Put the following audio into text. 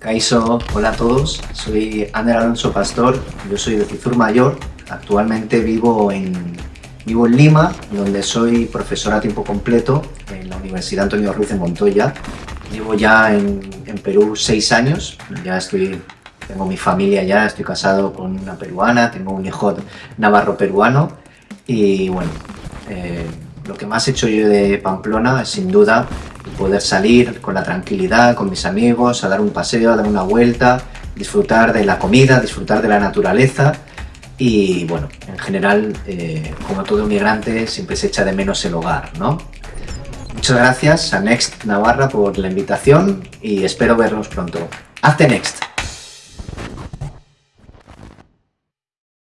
Caiso, hola a todos, soy Ander Alonso Pastor, yo soy de Cizur Mayor, actualmente vivo en, vivo en Lima, donde soy profesor a tiempo completo en la Universidad Antonio Ruiz de Montoya. Llevo ya en, en Perú seis años, ya estoy, tengo mi familia ya, estoy casado con una peruana, tengo un hijo navarro peruano y bueno, eh, lo que más he hecho yo de Pamplona es sin duda poder salir con la tranquilidad, con mis amigos, a dar un paseo, a dar una vuelta, disfrutar de la comida, disfrutar de la naturaleza y bueno, en general, eh, como todo inmigrante, siempre se echa de menos el hogar, ¿no? Muchas gracias a Next Navarra por la invitación y espero vernos pronto. ¡Hazte Next!